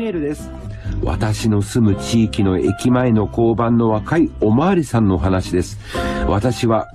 メールです。私の住む地域の駅前の交番の若いおまわりさんの話です。私は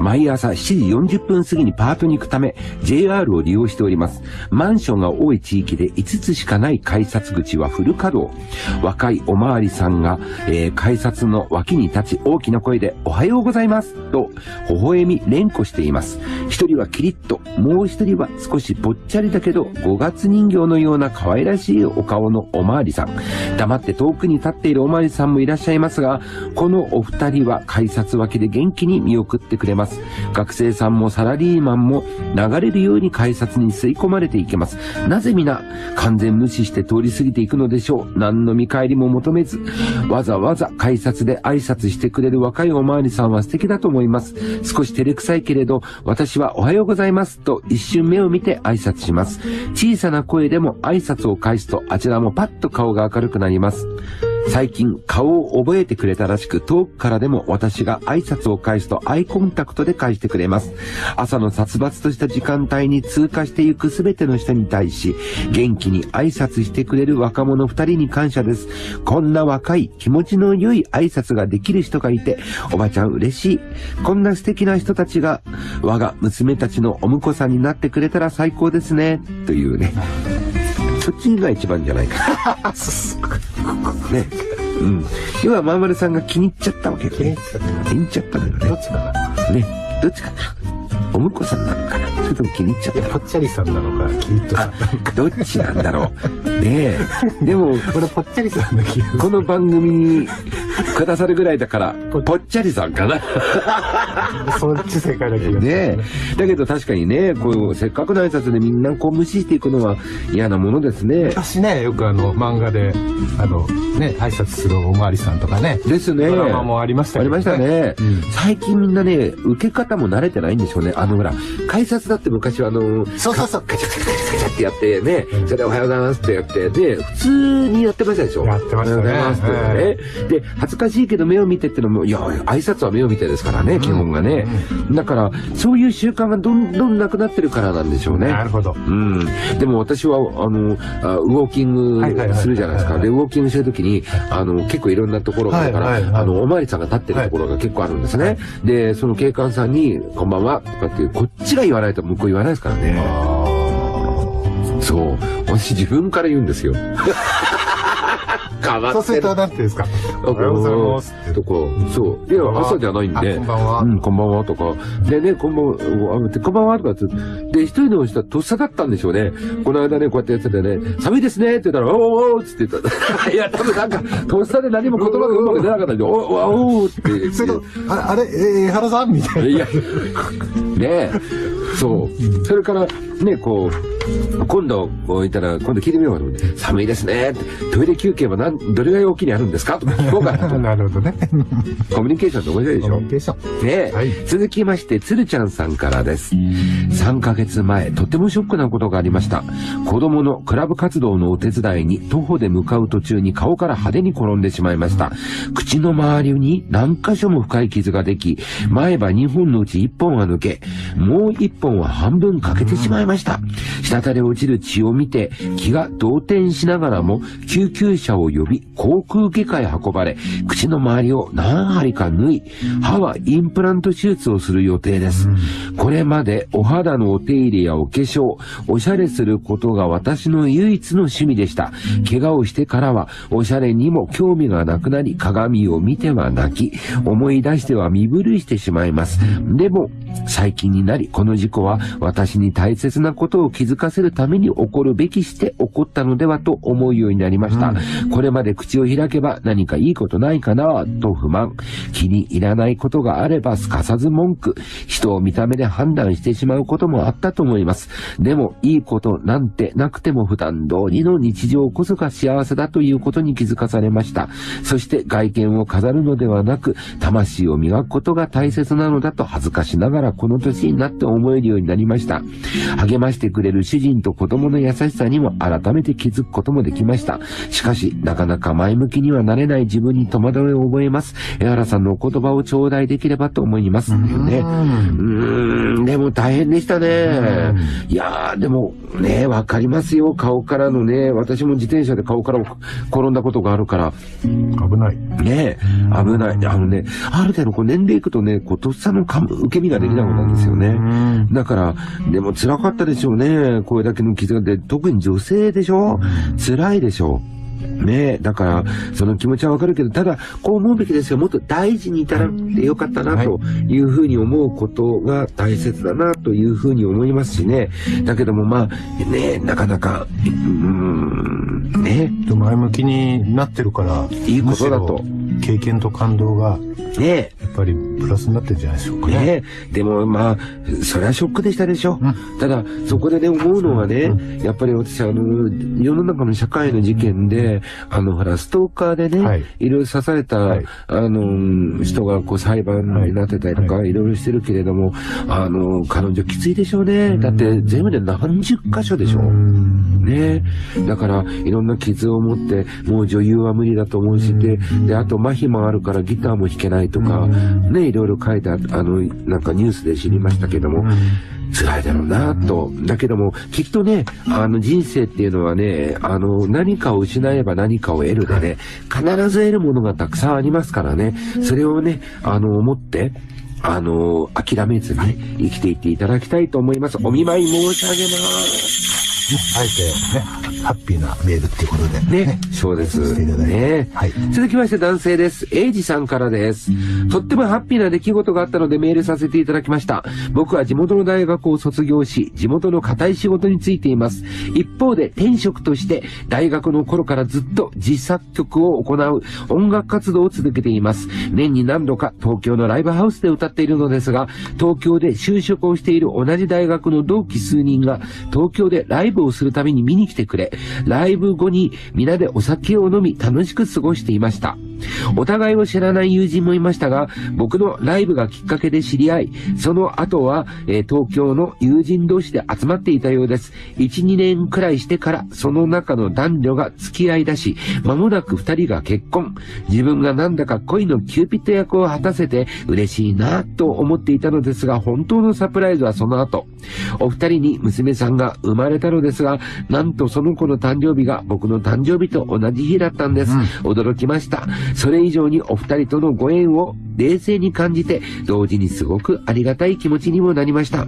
毎朝7時40分過ぎにパートに行くため JR を利用しております。マンションが多い地域で5つしかない改札口はフル稼働。若いおまわりさんが、えー改札の脇に立ち大きな声でおはようございますと微笑み連呼しています。一人はキリッと、もう一人は少しぽっちゃりだけど5月人形のような可愛らしいお顔のおまわりさん。黙って遠くに立っているおまわりさんもいらっしゃいますが、このお二人は改札脇で元気に見送ってくれます。学生さんもサラリーマンも流れるように改札に吸い込まれていきます。なぜ皆完全無視して通り過ぎていくのでしょう？何の見返りも求めず、わざわざ改札で挨拶してくれる若いおまわりさんは素敵だと思います。少し照れくさいけれど、私はおはようございますと一瞬目を見て挨拶します。小さな声でも挨拶を返すとあちらもパッと顔が明るくなります。最近顔を覚えてくれたらしく遠くからでも私が挨拶を返すとアイコンタクトで返してくれます。朝の殺伐とした時間帯に通過していくすべての人に対し元気に挨拶してくれる若者二人に感謝です。こんな若い気持ちの良い挨拶ができる人がいておばちゃん嬉しい。こんな素敵な人たちが我が娘たちのお婿さんになってくれたら最高ですね。というね。そっちが一番じゃないかな。ね。うん。要は、まんまるさんが気に入っちゃったわけね。気に入っちゃったのよね。どっちかな？ね。どっちかな？お婿さんなのかな？それとも気に入っちゃっいや、ぽっちゃりさんなのか、キリッとさんなのか。た。どっちなんだろう。ねえ。でも、俺、ぽっちゃりさんの気がこの番組にくださるぐらいだから、ぽっちゃりさんかな。そっち正解な気がする。ねえ。だけど確かにね、こう、せっかくの挨拶でみんなこう無視していくのは嫌なものですね。昔ね、よくあの、漫画で、あの、ね、挨拶するおまわりさんとかね、ですね。ドラマもありましたけどありました。ね。うん最近みんなね、受け方も慣れてないんでしょうね。あのほら、改札だって昔はあの、そうそうそう。カチャカチャカチャカチャってやってね、うんそれでおはようございますってやって、で、普通にやってましたでしょ。やってましたねおはようございますってね。で、恥ずかしいけど目を見てってのも、いや、挨拶は目を見てですからね、基本がね。だから、そういう習慣がどんどんなくなってるからなんでしょうね。なるほど。うん。でも私は、あの、あウォーキングするじゃないですか。はいで、ウォーキングしてるときに、あの、結構いろんなところがあるから、あの、おまわりさんが立ってるところが結構あるんですね。で、その警官さんに、こんばんは、とかって、こっちが言わないと向こう言わないですからね。そう。私自分から言うんですよ。変わそうすると。なんていうんですか？おおはようございますって。とか、そう。いや、朝じゃないんで。あこんばんはうん、こんばんはとか。でね、こんばんは、あこんばんはとかって。で、一人の人はとっさだったんでしょうね。この間ね、こうやってやっててね、寒いですねって言ったら、おーおーっつって言った。いや、多分なんか、とっさで何も言葉がうまく出なかったんで、おーおーって言って。それと、ああれ、えー、原さん？みたいな。いや、ねえ、そう。それから、ね、こう、今度、こう言ったら、今度聞いてみようかと思って寒いですねって。トイレ休憩は何、どれぐらい大きいにあるんですか？とか聞こうかなと。なるほどね。コミュニケーションって面白いでしょ？コミュニケーション。ねえ、はい続きまして、つるちゃんさんからです。3ヶ月前、とてもショックなことがありました。子供のクラブ活動のお手伝いに徒歩で向かう途中に顔から派手に転んでしまいました。口の周りに何箇所も深い傷ができ、前歯2本のうち1本は抜け、もう1本は半分欠けてしまいました。滴れ落ちる血を見て、気が動転しながらも、救急車を呼び、航空外科へ運ばれ、口の周りを何針か縫い、歯はインプラント手術をする予定です。これまでお肌のお手入れやお化粧、おしゃれすることが私の唯一の趣味でした。怪我をしてからは、おしゃれにも興味がなくなり、鏡を見ては泣き、思い出しては身震いしてしまいます。でも、最近になり、この事故は私に大切なことを気づかせるために起こるべきして起こったのではと思うようになりました。これまで口を開けば何かいいことないかなと不満。気に入らないことがあればすかさず文句。人を見た目で判断してしまうこともあったと思います。でも、いいことなんてなくても普段通りの日常こそが幸せだということに気づかされました。そして外見を飾るのではなく、魂を磨くことが大切なのだと恥ずかしながらこの年になって思えるようになりました。励ましてくれる主人と子供の優しさにも改めて気づくこともできました。しかし、なかなか前向きにはなれない自分に戸惑いを覚えます。江原さんのお言葉を頂戴できればと思います。ね。うーん、でも大変でしたね。いやー、でもね、わかりますよ。顔からのね、私も自転車で顔から転んだことがあるから。危ない。ね危ない。あのね、ある程度こう年齢いくとね、こう、とっさのか受け身ができなくなるんですよね。だから、でも辛かったでしょうね。これだけの傷が出特に女性でしょ？辛いでしょ？う。ねえ、だから、その気持ちはわかるけど、ただ、こう思うべきですよ。もっと大事に至らてよかったな、というふうに思うことが大切だな、というふうに思いますしね。だけども、まあ、ねえ、なかなか、うーん、ねで前向きになってるから、いいことだと経験と感動が、え、ねえ、やっぱりプラスになってるんじゃないでしょうかね。ねえ、でもまあ、それはショックでしたでしょ。うん。ただ、そこでね、思うのはね、やっぱり私、あの、世の中の社会の事件で、あの、ほら、ストーカーでね、はい。い、ろいろ刺された、はい。あの、人がこう裁判になってたりとか、、はい。ろいろしてるけれども、あの、彼女きついでしょうね。だって、全部で何十箇所でしょ。うんね。だから、いろんな傷を持って、もう女優は無理だと思うし、で、で、あと麻痺もあるからギターも弾けないとか、ね、いろいろ書いてああの、なんかニュースで知りましたけども、辛いだろうなと。だけども、きっとね、あの人生っていうのはね、あの、何かを失えば何かを得るでね、必ず得るものがたくさんありますからね、それをね、あの、思って、あの、諦めずにね、生きていっていただきたいと思います。お見舞い申し上げます。あえてね、ハッピーなメールっていうことで。ね、そうです。ね。はい続きまして男性です。エイジさんからです。とってもハッピーな出来事があったのでメールさせていただきました。僕は地元の大学を卒業し、地元の固い仕事に就いています。一方で転職として大学の頃からずっと自作曲を行う音楽活動を続けています。年に何度か東京のライブハウスで歌っているのですが、東京で就職をしている同じ大学の同期数人が東京でライブをするために見に来てくれ、ライブ後に皆でお酒を飲み楽しく過ごしていました。お互いを知らない友人もいましたが、僕のライブがきっかけで知り合い、その後は、えー東京の友人同士で集まっていたようです。1、2年くらいしてから、その中の男女が付き合い出し、間もなく二人が結婚。自分がなんだか恋のキューピッド役を果たせて嬉しいなと思っていたのですが、本当のサプライズはその後。お二人に娘さんが生まれたのですが、なんとその子の誕生日が僕の誕生日と同じ日だったんです。驚きました。それ以上にお二人とのご縁を冷静に感じて、同時にすごくありがたい気持ちにもなりました。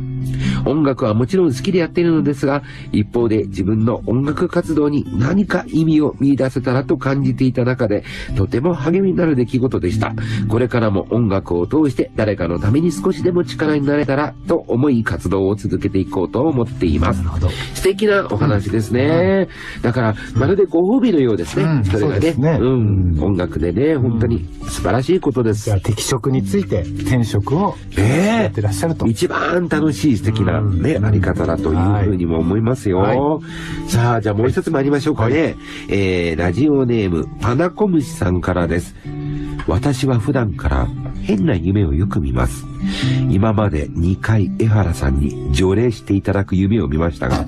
音楽はもちろん好きでやっているのですが、一方で自分の音楽活動に何か意味を見出せたらと感じていた中で、とても励みになる出来事でした。これからも音楽を通して誰かのために少しでも力になれたらと思い活動を続けていこうと思っています。なるほど。素敵なお話ですね。だから、まるでご褒美のようですね。うんそれがね。うん音楽でね、本当に素晴らしいことです。じゃあ適職について転職をええやってらっしゃると。一番楽しい素敵なうんね、あり方だというふうにも思いますよ。はさあ、じゃあもう一つ参りましょうかね。えー、ラジオネーム、パナコムシさんからです。私は普段から変な夢をよく見ます。今まで2回江原さんに条例していただく夢を見ましたが、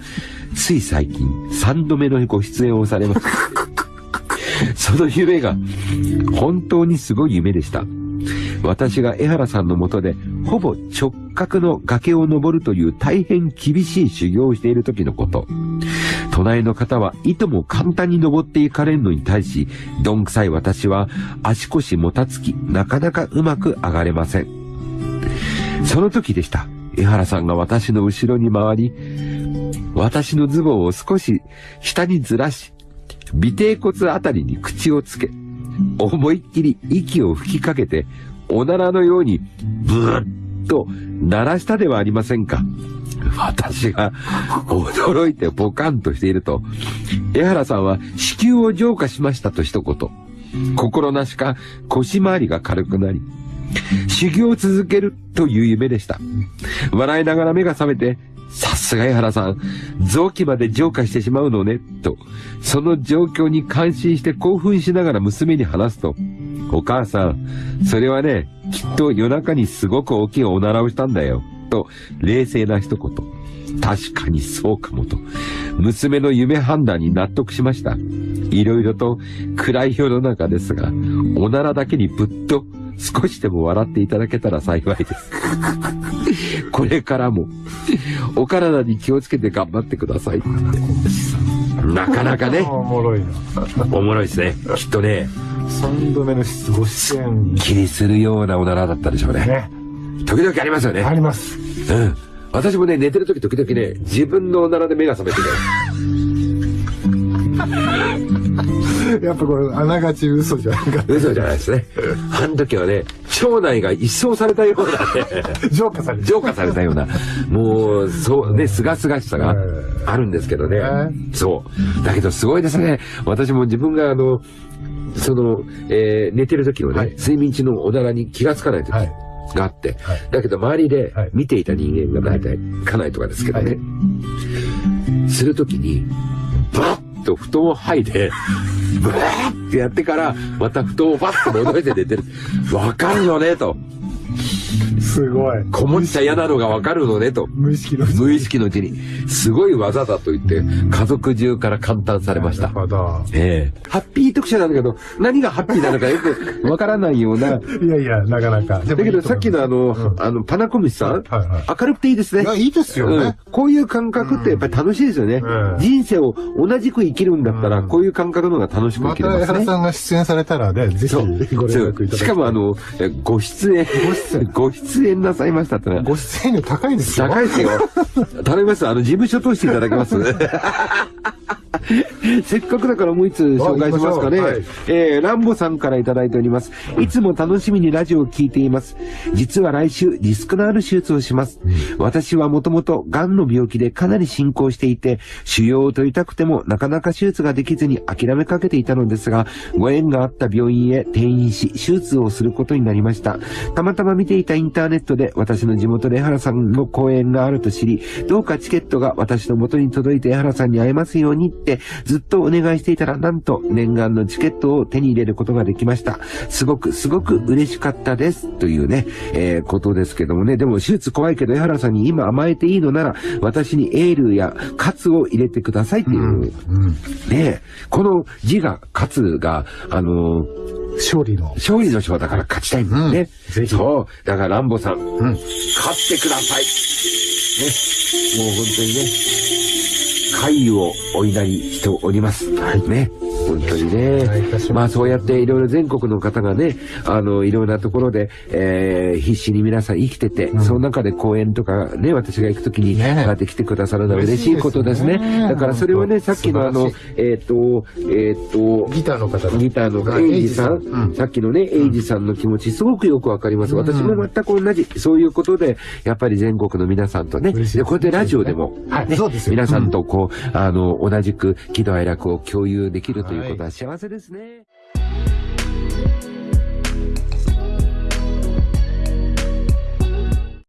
つい最近3度目のご出演をされます。その夢が本当にすごい夢でした。私が江原さんのもとで、ほぼ直角の崖を登るという大変厳しい修行をしている時のこと。隣の方はいとも簡単に登っていかれるのに対し、どんくさい私は足腰もたつき、なかなかうまく上がれません。その時でした。江原さんが私の後ろに回り、私のズボンを少し下にずらし、尾低骨あたりに口をつけ、思いっきり息を吹きかけて、おならのように、ブーッと鳴らしたではありませんか。私が驚いてポカンとしていると、江原さんは子宮を浄化しましたと一言。心なしか腰回りが軽くなり、修行を続けるという夢でした。笑いながら目が覚めて、さすが江原さん、臓器まで浄化してしまうのね、と、その状況に感心して興奮しながら娘に話すと、お母さん、それはね、きっと夜中にすごく大きいおならをしたんだよ、と、冷静な一言。確かにそうかもと、娘の夢判断に納得しました。いろいろと暗い世の中ですが、おならだけにぶっと少しでも笑っていただけたら幸いです。これからも、お体に気をつけて頑張ってください。なかなかね、おもろいな。おもろいですね。きっとね、3度目の出ご出演気にするようなおならだったでしょうね。ね。時々ありますよね。あります。うん。私もね、寝てる時時々ね、自分のおならで目が覚めてね。やっぱこれ、あながち嘘じゃなか。っ嘘じゃないですね。あの時はね、腸内が一掃されたようなね、た。浄化されて浄化されたような、もう、そうね、すがすがしさがあるんですけどね。そう。だけどすごいですね。私も自分があの、その、えー寝てる時のね、はい。睡眠中のおならに気がつかない時はい。があって、はい。だけど周りではい。見ていた人間が大体家内とかですけどね、するときに、と布団を剥いで、ブワーってやってから、また布団をバッと戻して出てる。わかるよね、と。すごい。こもっちゃ嫌なのがわかるのね、と。無意識の無意識のうちに、すごい技だと言って、家族中から感嘆されましたなる。ほど。ええハッピー特集なんだけど、何がハッピーなのかよくわからないような。だいやいや、なかなか。だけどさっきのあの、あの、パナコムシさん、はいはい明るくていいですねい。や、いいですようんね。、こういう感覚ってやっぱり楽しいですよね。うん人生を同じく生きるんだったら、うんこういう感覚の方が楽しくま生きれますね。た江原さんが出演されたらね、ぜひご連絡いただきたいしかもあ、の、えご出演、ご出演 ご出演なさいましたってのは、ご出演料高いですよ。高いですよ。頼みます。あの、事務所通していただけます せっかくだからもう一つ紹介しますかね。はいえー、ランボさんからいただいております。いつも楽しみにラジオを聞いています。実は来週、リスクのある手術をします。私はもともと癌の病気でかなり進行していて、腫瘍を取りたくてもなかなか手術ができずに諦めかけていたのですが、ご縁があった病院へ転院し、手術をすることになりました。たまたま見ていたインターネットで私の地元で江原さんの公演があると知り、どうかチケットが私の元に届いて江原さんに会えますようにってずっとお願いしていたら、なんと念願のチケットを手に入れることができました。すごくすごく嬉しかったです。というね、えーことですけどもね。でも手術怖いけど江原さんに今甘えていいのなら、私にエールや喝を入れてくださいっていう。うん。ねこの字が、勝が、あのー勝利の。勝利の勝だから勝ちたいんだよね。うんぜひそう。だからランボさん、ん勝ってください。ね。もう本当にね、会をお祈りしております。はい。ね。本当にね。まあそうやっていろいろ全国の方がね、あの、いろんなところで、えー、必死に皆さん生きてて、その中で公演とかね、私が行くときに、ね。やって来てくださるのは嬉しいことですね。すね。だからそれはね、さっきのあのえっ、と、えっ、と、ギターの方だギターのはいエイジさん、うん。さっきのね、エイジさんの気持ち、すごくよくわかります。私も全く同じ。そういうことで、やっぱり全国の皆さんとね、でこうやってラジオでも、はい。うですよ。皆さんとこう、あの、同じく喜怒哀楽を共有できるということは幸せですね。